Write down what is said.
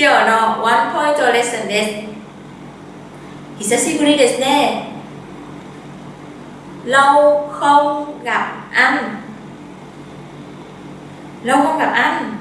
今日のワンポイントレッスンです。久しぶりですね。Lâu không gặp anh lâu không gặp anh